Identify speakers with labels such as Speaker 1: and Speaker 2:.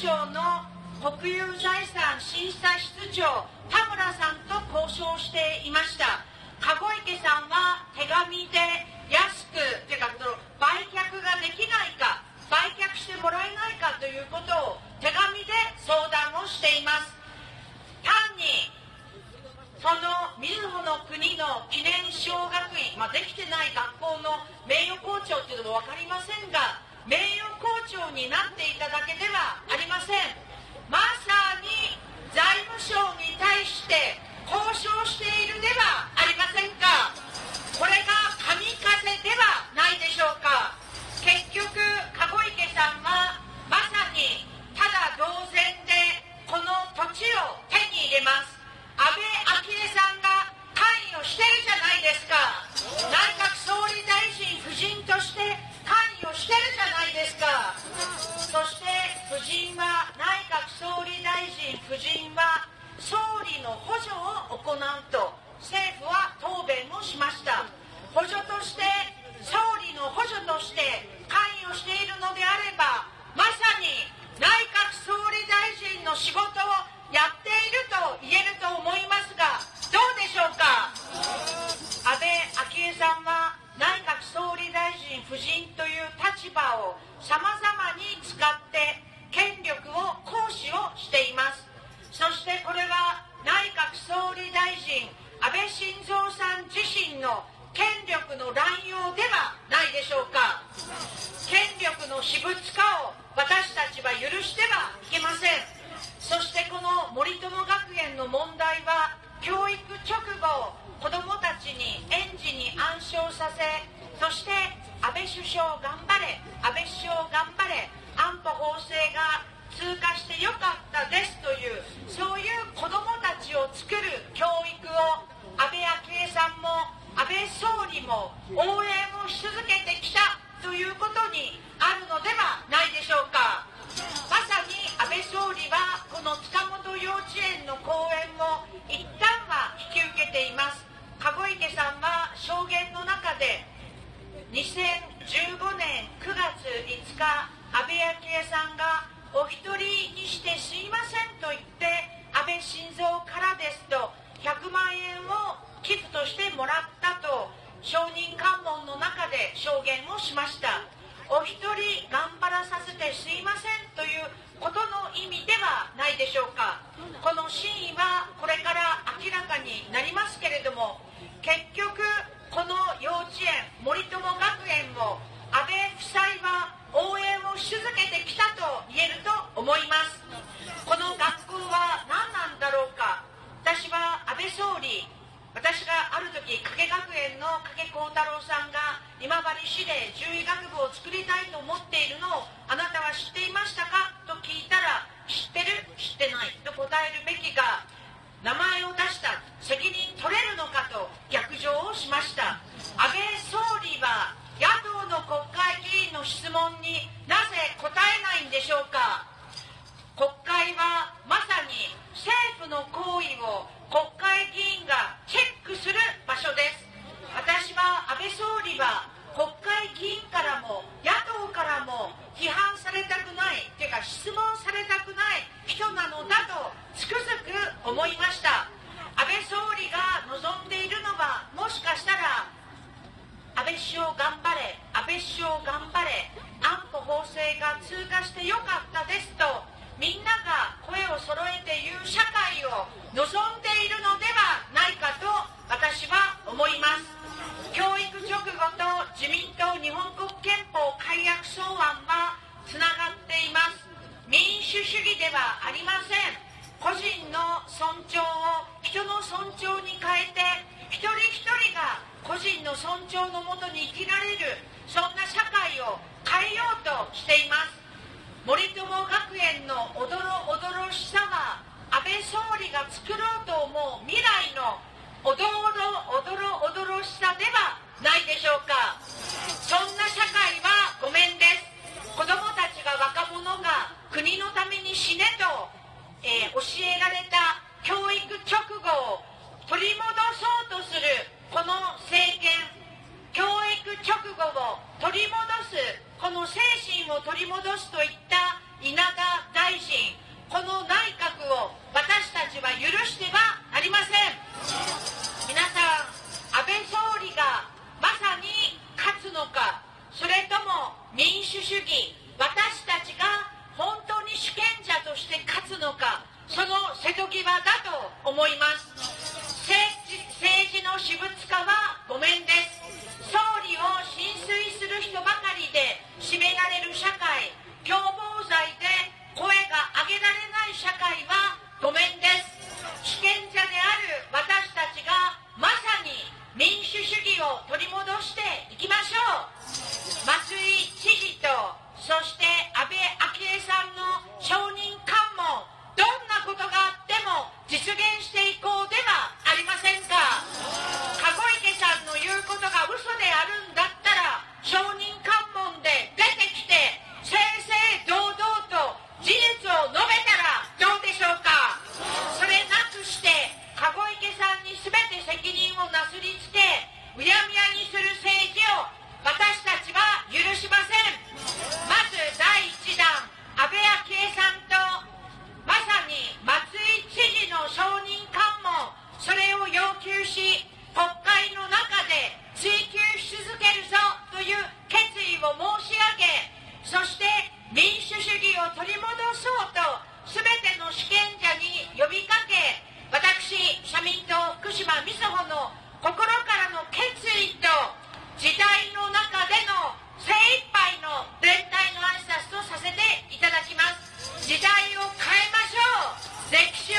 Speaker 1: 省の国有財産審査室長田村さんと交渉していました。籠池さんは手紙で安くというか売却ができないか売却してもらえないかということを手紙で相談をしています。単にそのみずほの国の記念小学院、まあ、できてない学校の名誉校長というのも分かりませんが名誉校長になっていただけではありません。まさに財務省に対して交渉しているではありませんか。の補助を行うと政府は答弁をしました。補助として総理の補助として関与しているのであればまさに内閣総理大臣の仕事をやっていると言えると思いますがどうでしょうか？安倍昭恵さんは内閣総理大臣夫人という立場をさまざまに使って権力を行使をしています。そしてこれは内閣総理大臣安倍晋三さん自身の権の乱用ではないでしょうか。権力の私物化を私たちは許してはいけません。そしてこの森友学園の問題は教育直後子どもたちに園児に暗唱させそして安倍首相頑張れ安倍首相頑張れ安保法制が通過してよかったですというそういう子どもたちを作る教育を安倍昭恵さんも安倍総理も応援をし続けてきたということにあるのではないでしょうかまさに安倍総理はこの塚本幼稚園の講演を一旦は引き受けています。籠池さんは証言の中で2015年9月5日安倍昭恵さんがお一人にしてすいませんと言って安倍晋三からですと100万円を寄付としてもらったと証人喚問の中で証言をしましたお一人頑張らさせてすいませんということの意味でないでしょうか。この真意はこれから明らかになりますけれども結局この幼稚園森友学園を安倍夫妻は応援をし続けてきたと言えると思います。この学校は何なんだろうか。私は安倍総理私がある時加計学園の加計幸太郎さんが今治市で獣医学部を作りたいと思っているのをあなたは知っていましたか？と聞いたら知ってる？知ってない。と答えるべきが名前を出した責任取れるのかと逆上をしました。安倍総理は野党の国会議員の質問になぜ答えないんでしょうか。国会はまさに政府の行為を国会議員がチェックする場所です私は安倍総理は国会議員からも野党からも批判されたくないというか質問されたくない人なのだとつくづく思いました安倍総理が望んでいるのはもしかしたら安倍首相頑張れ安倍首相頑張れ。安保法制が通過してよかったですとみんなが声を揃えて言う社会を望人の尊重のもとに生きられるそんな社会を変えようとしています。森友学園のおどろおどろしさは安倍総理が作ろうと思う未来のおどろおどろおどろしさではないでしょうか。そんな社会はごめんです。子どもたちが若者が国のために死ねと、えー、教えられた教育直後を取り戻そうとするこの政権教育直後を取り戻すこの精神を取り戻すといった稲田大臣この内閣を私たちは許してはありません。皆さん安倍総理がまさに勝つのかそれとも民主主義主義を取り戻していきましょう。松井知事とそして安倍昭恵さんの承認喚問。どんなことがあっても実現していこうではありませんか。籠池さんの言うことが嘘であるんだったら承認主権者に呼びかけ私社民党福島みずほの心からの決意と時代の中での精一杯の全体の挨拶とさせていただきます。時代を変えましょう。歴史